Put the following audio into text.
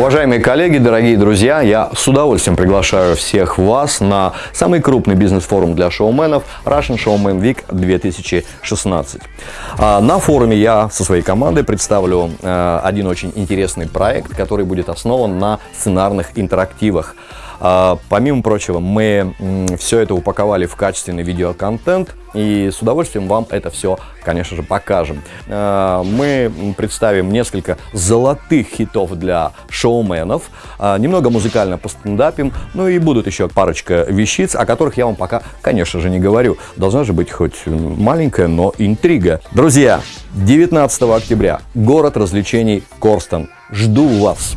Уважаемые коллеги, дорогие друзья, я с удовольствием приглашаю всех вас на самый крупный бизнес-форум для шоуменов Russian Showman Week 2016. А, на форуме я со своей командой представлю э, один очень интересный проект, который будет основан на сценарных интерактивах. А, помимо прочего, мы все это упаковали в качественный видеоконтент и с удовольствием вам это все, конечно же, покажем. А, мы представим несколько золотых хитов для шоуменов, а, немного музыкально постендапим, ну и будут еще парочка вещиц, о которых я вам пока, конечно же, не говорю. Должна же быть хоть маленькая, но интрига. Друзья, 19 октября, город развлечений Корстон. Жду вас!